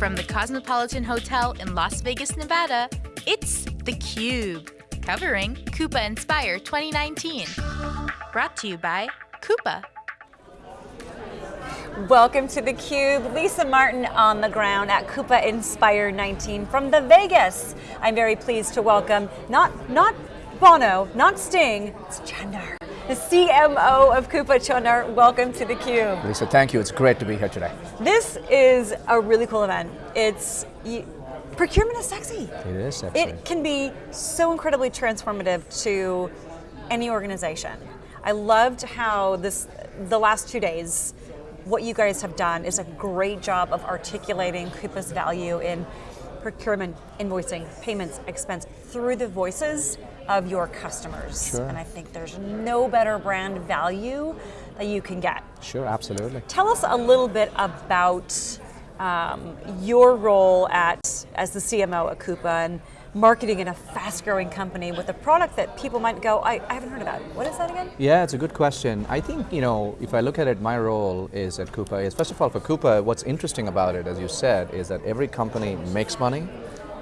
From the Cosmopolitan Hotel in Las Vegas, Nevada, it's theCUBE, covering Coupa Inspire 2019. Brought to you by Coupa. Welcome to theCUBE, Lisa Martin on the ground at Coupa Inspire 19 from the Vegas. I'm very pleased to welcome, not, not Bono, not Sting, it's Chandar, the CMO of Coupa. Chandar, welcome to theCUBE. Lisa, thank you, it's great to be here today. This is a really cool event. It's, procurement is sexy. It is sexy. It can be so incredibly transformative to any organization. I loved how this, the last two days, what you guys have done is a great job of articulating Coupa's value in procurement, invoicing, payments, expense through the voices of your customers. Sure. And I think there's no better brand value that you can get. Sure, absolutely. Tell us a little bit about um, your role at as the CMO at Coupa and marketing in a fast growing company with a product that people might go, I, I haven't heard about. What is that again? Yeah, it's a good question. I think, you know, if I look at it, my role is at Coupa is, first of all, for Coupa, what's interesting about it, as you said, is that every company makes money,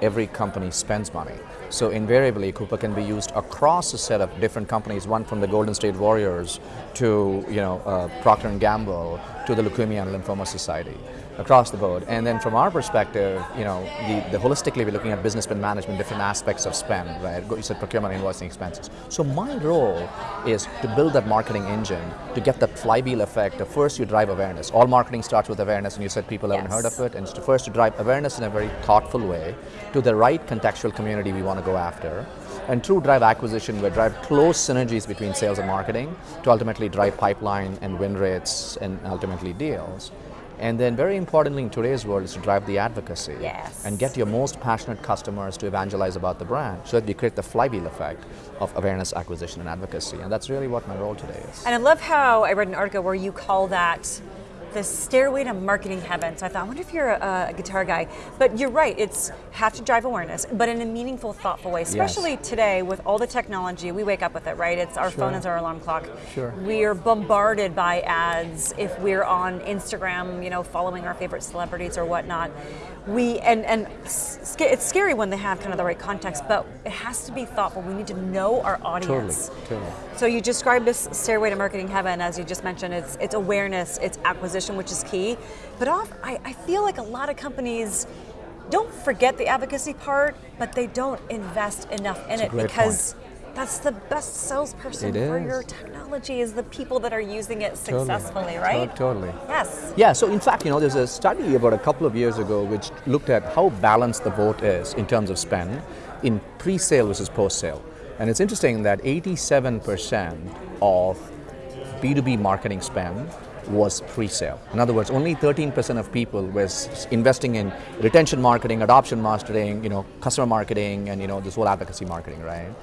every company spends money. So invariably, Coupa can be used across a set of different companies, one from the Golden State Warriors to you know uh, Procter & Gamble to the Leukemia and Lymphoma Society, across the board. And then from our perspective, you know, the, the holistically we're looking at business spend management, different aspects of spend, right? You said procurement, invoicing, expenses. So my role is to build that marketing engine to get that flywheel effect. Of first, you drive awareness. All marketing starts with awareness, and you said people yes. haven't heard of it. And to first to drive awareness in a very thoughtful way to the right contextual community we want to go after. And through drive acquisition, we drive close synergies between sales and marketing to ultimately drive pipeline and win rates and ultimately deals. And then very importantly in today's world is to drive the advocacy. Yes. And get your most passionate customers to evangelize about the brand so that you create the flywheel effect of awareness, acquisition, and advocacy. And that's really what my role today is. And I love how I read an article where you call that the stairway to marketing heaven. So I thought, I wonder if you're a, a, guitar guy. But you're right, it's have to drive awareness, but in a meaningful, thoughtful way. Especially yes. today with all the technology, we wake up with it, right? It's our sure. phone is our alarm clock. Sure. We're bombarded by ads if we're on Instagram, you know, following our favorite celebrities or whatnot. We and and it's scary when they have kind of the right context, but it has to be thoughtful. We need to know our audience. Totally, totally. So you described this stairway to marketing heaven, as you just mentioned. It's it's awareness, it's acquisition, which is key. But off, I, I feel like a lot of companies don't forget the advocacy part, but they don't invest enough in it because point. that's the best salesperson it for is. your technology is the people that are using it totally. successfully, right? Totally. Yes. Yeah, so in fact, you know, there's a study about a couple of years ago which looked at how balanced the vote is in terms of spend in pre-sale versus post-sale. And it's interesting that 87% of B2B marketing spend was pre-sale. In other words, only 13% of people was investing in retention marketing, adoption marketing, you know, customer marketing, and you know, this whole advocacy marketing, right?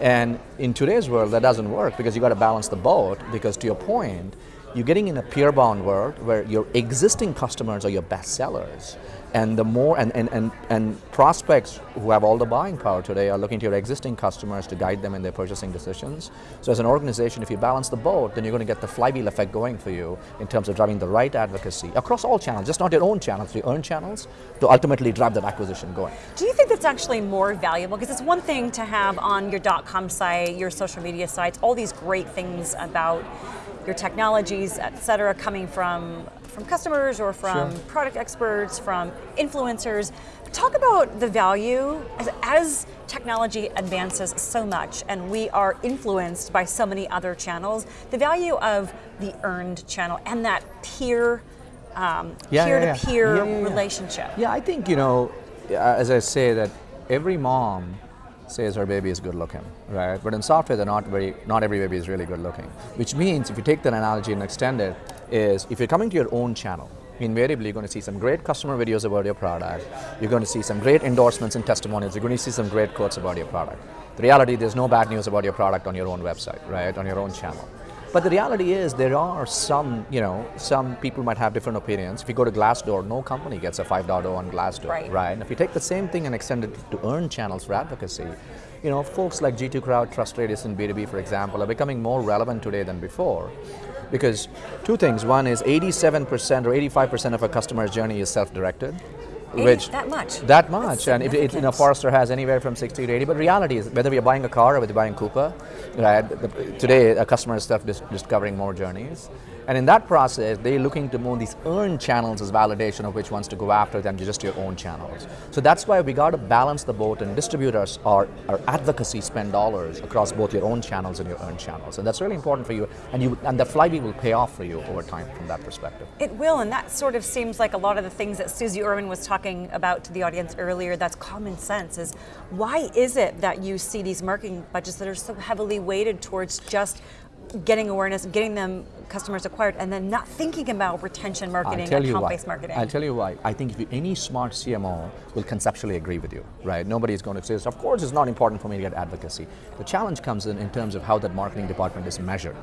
And in today's world, that doesn't work because you got to balance the boat. Because to your point, you're getting in a peer-bound world where your existing customers are your best sellers. And the more, and, and, and, and prospects who have all the buying power today are looking to your existing customers to guide them in their purchasing decisions. So as an organization, if you balance the boat, then you're going to get the flywheel effect going for you in terms of driving the right advocacy across all channels, just not your own channels, your own channels, to ultimately drive that acquisition going. Do you think that's actually more valuable? Because it's one thing to have on your dot .com site, your social media sites, all these great things about your technologies, et cetera, coming from from customers or from sure. product experts, from influencers. Talk about the value as, as, technology advances so much and we are influenced by so many other channels, the value of the earned channel and that peer, um, yeah, peer-to-peer yeah, yeah. relationship. Yeah, I think, you know, as I say that every mom says her baby is good looking, right? But in software, they're not very, not every baby is really good looking. Which means, if you take that analogy and extend it, is if you're coming to your own channel, invariably you're going to see some great customer videos about your product, you're going to see some great endorsements and testimonials, you're going to see some great quotes about your product. The reality, there's no bad news about your product on your own website, right, on your own channel. But the reality is there are some, you know, some people might have different opinions. If you go to Glassdoor, no company gets a 5.0 on Glassdoor, right. right? And if you take the same thing and extend it to earn channels for advocacy, you know, folks like G2 Crowd, Trust TrustRadius, and B2B, for example, are becoming more relevant today than before. Because two things, one is 87% or 85% of a customer's journey is self-directed, 80 which that much? That much, and if it, you know. Forrester has anywhere from 60 to 80. But reality is, whether we're buying a car or whether we're buying Coupa, right? The, today, a customer is stuff dis- discovering more journeys, and in that process, they're looking to move these earned channels as validation of which ones to go after than just your own channels. So that's why we got to balance the boat and distributors our, our advocacy spend dollars across both your own channels and your earned channels, and that's really important for you. And you and the flywheel will pay off for you over time from that perspective. It will, and that sort of seems like a lot of the things that Susie Irwin was talking about to the audience earlier. That's common sense. Is why is it that you see these marketing budgets that are so heavily weighted towards just getting awareness, getting them customers acquired, and then not thinking about retention marketing, I'll tell you why. account-based marketing? I'll tell you why. I think if you, any smart CMO will conceptually agree with you, right? Nobody is going to say, of course it's not important for me to get advocacy. The challenge comes in in terms of how that marketing department is measured,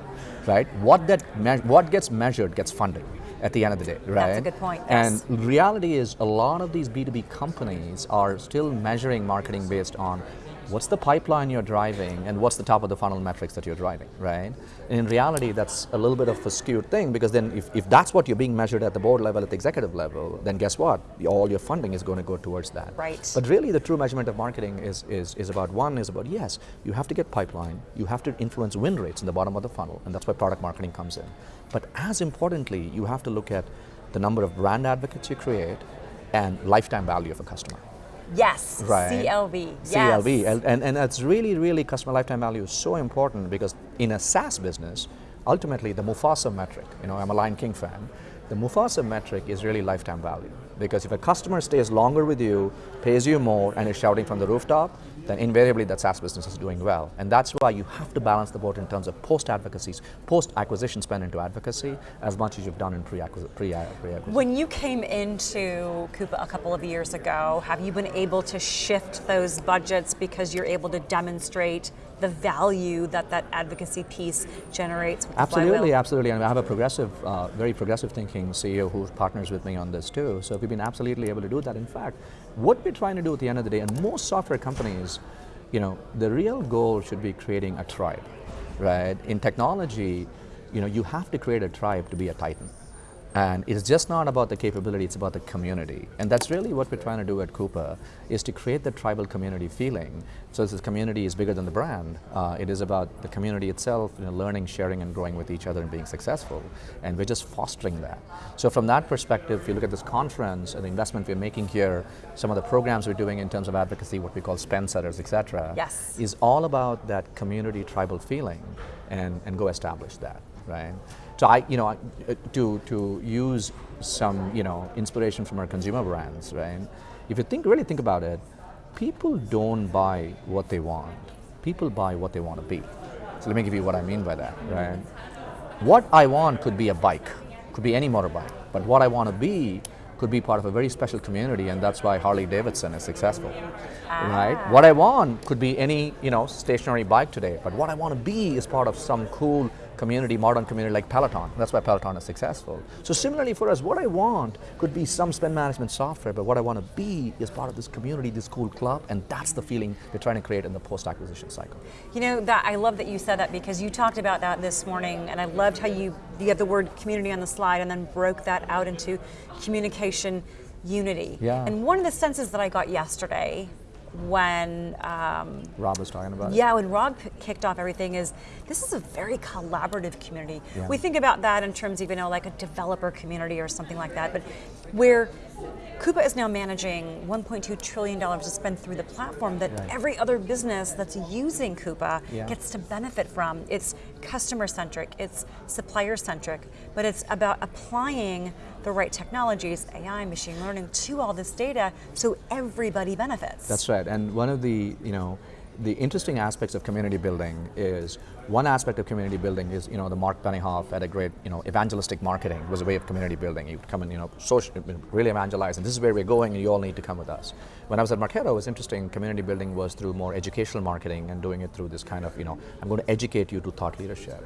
right? What, that what gets measured gets funded at the end of the day, right? That's a good point, yes. And reality is a lot of these B2B companies are still measuring marketing based on what's the pipeline you're driving and what's the top of the funnel metrics that you're driving, right? And in reality, that's a little bit of a skewed thing because then if, if that's what you're being measured at the board level, at the executive level, then guess what? All your funding is going to go towards that. Right. But really the true measurement of marketing is, is, is about one, is about yes, you have to get pipeline, you have to influence win rates in the bottom of the funnel, and that's why product marketing comes in. But as importantly, you have to look at the number of brand advocates you create and lifetime value of a customer. Yes, Right. CLV. Yes. CLV, and, and, and that's really, really customer lifetime value is so important because in a SaaS business, ultimately the Mufasa metric, you know, I'm a Lion King fan, the Mufasa metric is really lifetime value because if a customer stays longer with you, pays you more, and is shouting from the rooftop, then invariably that SaaS business is doing well. And that's why you have to balance the boat in terms of post-advocacy, post-acquisition spend into advocacy as much as you've done in pre-acquisition. Pre-acquisition. When you came into Coupa a couple of years ago, have you been able to shift those budgets because you're able to demonstrate the value that that advocacy piece generates Absolutely, absolutely. And I have a progressive, uh, very progressive thinking CEO who partners with me on this too. So we've been absolutely able to do that. In fact, what we're trying to do at the end of the day, and most software companies, you know, the real goal should be creating a tribe, right? In technology, you know, you have to create a tribe to be a titan. And it's just not about the capability, it's about the community. And that's really what we're trying to do at Coupa, is to create the tribal community feeling. So this community is bigger than the brand. Uh, it is about the community itself, you know, learning, sharing, and growing with each other and being successful. And we're just fostering that. So from that perspective, if you look at this conference and the investment we're making here, some of the programs we're doing in terms of advocacy, what we call spend setters, et cetera, Yes. is all about that community tribal feeling and, and go establish that, right? So I, you know, I- uh, to, to use some, you know, inspiration from our consumer brands, right? If you think, really think about it, people don't buy what they want. People buy what they want to be. So let me give you what I mean by that, right? What I want could be a bike, could be any motorbike, but what I want to be could be part of a very special community, and that's why Harley Davidson is successful, right? What I want could be any, you know, stationary bike today, but what I want to be is part of some cool community, modern community like Peloton. That's why Peloton is successful. So similarly for us, what I want could be some spend management software, but what I want to be is part of this community, this cool club, and that's the feeling we're trying to create in the post-acquisition cycle. You know that I love that you said that because you talked about that this morning, and I loved how you you have the word community on the slide and then broke that out into communication unity. Yeah. And one of the senses that I got yesterday when um, Rob was talking about it. yeah, when Rob kicked off everything is this is a very collaborative community. Yeah. We think about that in terms of you know like a developer community or something like that, but where Coupa is now managing 1.2 trillion dollars to spend through the platform that Right. every other business that's using Coupa Yeah. gets to benefit from. It's customer centric, it's supplier centric, but it's about applying the right technologies, AI, machine learning, to all this data so everybody benefits. That's right. And one of the, you know, the interesting aspects of community building is one aspect of community building is, you know, the Mark Benioff had a great, you know, evangelistic marketing was a way of community building. You would come and, you know, social, really evangelize, and this is where we're going, and you all need to come with us. When I was at Marketo, it was interesting. Community building was through more educational marketing and doing it through this kind of, you know, I'm going to educate you to thought leadership.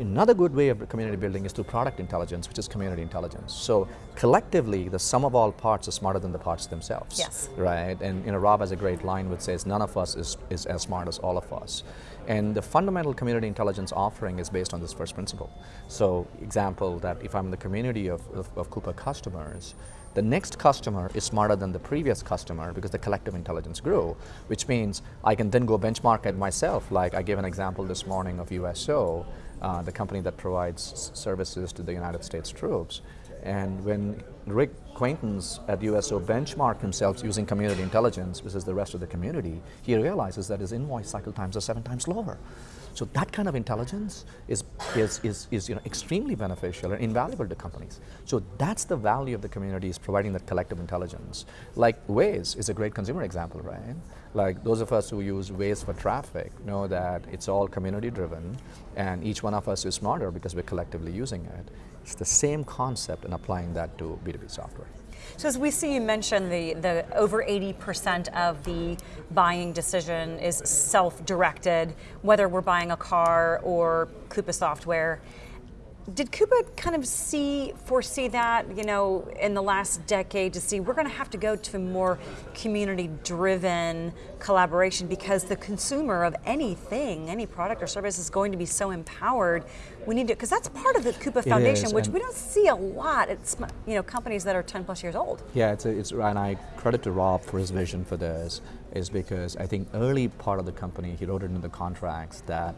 Another good way of community building is through product intelligence, which is community intelligence. So collectively, the sum of all parts is smarter than the parts themselves Yes. right? And you know, Rob has a great line which says, "None of us is, is as smart as all of us." And the fundamental community intelligence offering is based on this first principle. So, example that if I'm in the community of, of, of Coupa customers, the next customer is smarter than the previous customer because the collective intelligence grew, which means I can then go benchmark it myself. Like I gave an example this morning of USO, uh, the company that provides services to the United States troops. And when Rick Quaintance at USO benchmarked himself using community intelligence versus the rest of the community, he realizes that his invoice cycle times are seven times lower. So that kind of intelligence is, is, is, is you know, extremely beneficial and invaluable to companies. So that's the value of the community is providing that collective intelligence. Like Waze is a great consumer example, right? Like those of us who use Waze for traffic know that it's all community driven and each one of us is smarter because we're collectively using it. It's the same concept and applying that to B2B software. So as we see you mention the, the over 80% of the buying decision is self-directed, whether we're buying a car or Coupa software. Did Coupa kind of see, foresee that, you know, in the last decade to see we're going to have to go to more community-driven collaboration because the consumer of anything, any product or service is going to be so empowered. We need to, because that's part of the Coupa Foundation, which we don't see a lot. It's, you know, companies that are 10 plus years old. Yeah, it's, a, it's and I credit to Rob for his vision for this, is because I think early part of the company, he wrote it into the contracts that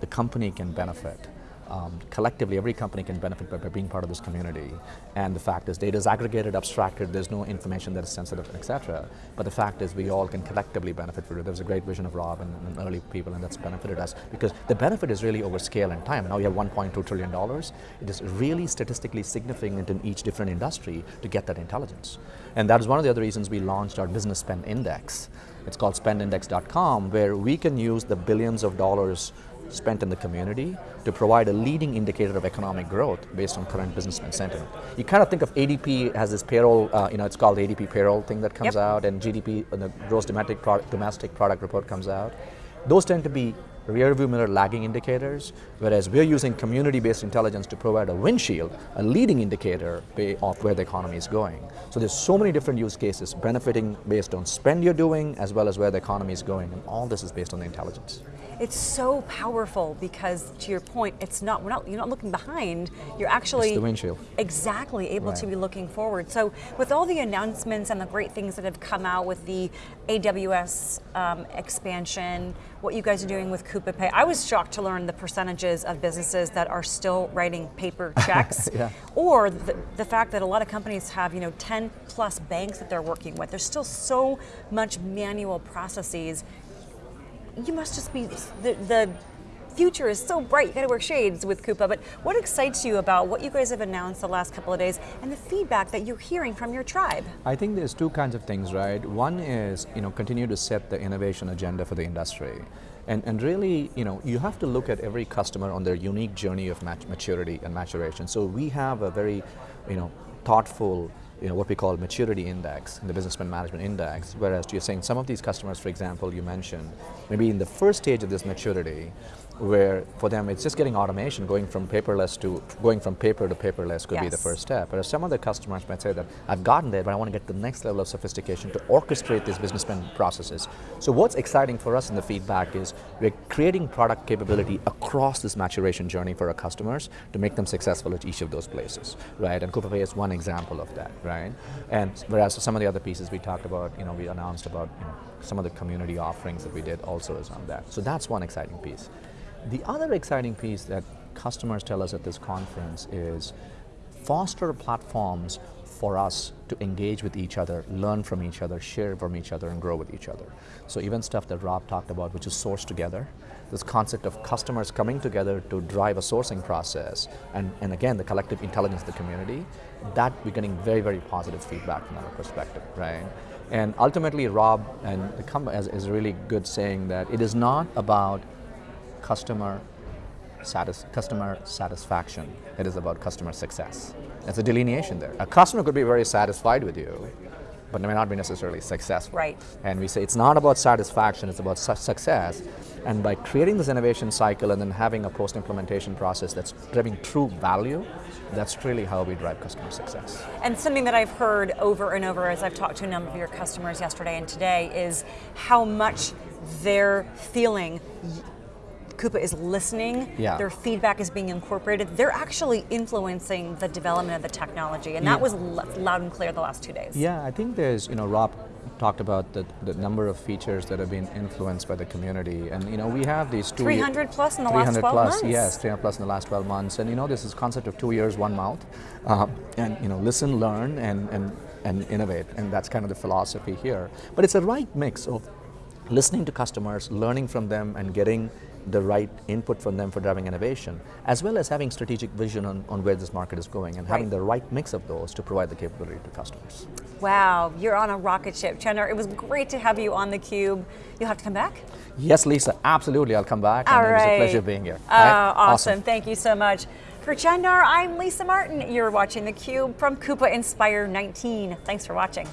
the company can benefit um, collectively every company can benefit by, by, being part of this community. And the fact is data is aggregated, abstracted, there's no information that is sensitive, etc. But the fact is we all can collectively benefit from it. There was a great vision of Rob and, and, early people and that's benefited us because the benefit is really over scale and time. Now you have $1.2 trillion. It is really statistically significant in each different industry to get that intelligence. And that is one of the other reasons we launched our business spend index. It's called spendindex.com where we can use the billions of dollars spent in the community to provide a leading indicator of economic growth based on current businessman sentiment. You kind of think of ADP as this payroll, uh, you know, it's called ADP payroll thing that comes yep. out and GDP, uh, the gross domestic product, domestic product report comes out. Those tend to be rear view mirror lagging indicators, whereas we're using community-based intelligence to provide a windshield, a leading indicator of where the economy is going. So there's so many different use cases benefiting based on spend you're doing as well as where the economy is going, and all this is based on the intelligence. It's so powerful because, to your point, it's not, we're not you're not looking behind, you're actually- it's the windshield. Exactly, able right. to be looking forward. So with all the announcements and the great things that have come out with the AWS um, expansion, what you guys are doing with Coupa Pay, I was shocked to learn the percentages of businesses that are still writing paper checks, yeah. or the, the fact that a lot of companies have you know 10 plus banks that they're working with. There's still so much manual processes you must just be, the, the future is so bright, you got to wear shades with Coupa, but what excites you about what you guys have announced the last couple of days and the feedback that you're hearing from your tribe? I think there's two kinds of things, right? One is, you know, continue to set the innovation agenda for the industry. And, and really, you know, you have to look at every customer on their unique journey of mat maturity and maturation. So we have a very, you know, thoughtful you know, what we call maturity index, the business spend management index, whereas you're saying some of these customers, for example, you mentioned, maybe in the first stage of this maturity, where for them it's just getting automation, going from paperless to, going from paper to paperless could yes. be the first step. But some of the customers might say that, I've gotten there, but I want to get the next level of sophistication to orchestrate these business processes. So what's exciting for us in the feedback is we're creating product capability across this maturation journey for our customers to make them successful at each of those places, right? And Coupa Pay is one example of that, right? And whereas some of the other pieces we talked about, you know, we announced about, you know, some of the community offerings that we did also is on that. So that's one exciting piece. The other exciting piece that customers tell us at this conference is foster platforms for us to engage with each other, learn from each other, share from each other, and grow with each other. So even stuff that Rob talked about, which is source together, this concept of customers coming together to drive a sourcing process, and, and again, the collective intelligence of the community, that we're getting very, very positive feedback from our perspective, right? And ultimately, Rob and the company is really good saying that it is not about customer, satis customer satisfaction. It is about customer success. There's a delineation there. A customer could be very satisfied with you, but may not be necessarily successful. Right. And we say it's not about satisfaction, it's about su success. And by creating this innovation cycle and then having a post-implementation process that's driving true value, that's really how we drive customer success. And something that I've heard over and over as I've talked to a number of your customers yesterday and today is how much they're feeling Coupa is listening, Yeah. their feedback is being incorporated, they're actually influencing the development of the technology. And that Yeah. was l- loud and clear the last two days. Yeah, I think there's, you know, Rob talked about the, the number of features that have been influenced by the community. And, you know, we have these two 300 plus in the last 12 plus, months. Yes, 300 plus in the last 12 months. And, you know, this is concept of two years, one mouth. Um, and, you know, listen, learn, and, and, and innovate. And that's kind of the philosophy here. But it's a right mix of listening to customers, learning from them, and getting the right input from them for driving innovation, as well as having strategic vision on, on where this market is going and having the right mix of those to provide the capability to customers. Wow, you're on a rocket ship. Chandar, it was great to have you on theCUBE. You'll have to come back? Yes, Lisa, absolutely. I'll come back. All and it was a pleasure being here. Uh, All right? awesome. Thank you so much. For Chandar, I'm Lisa Martin. You're watching theCUBE from Coupa Inspire 19. Thanks for watching.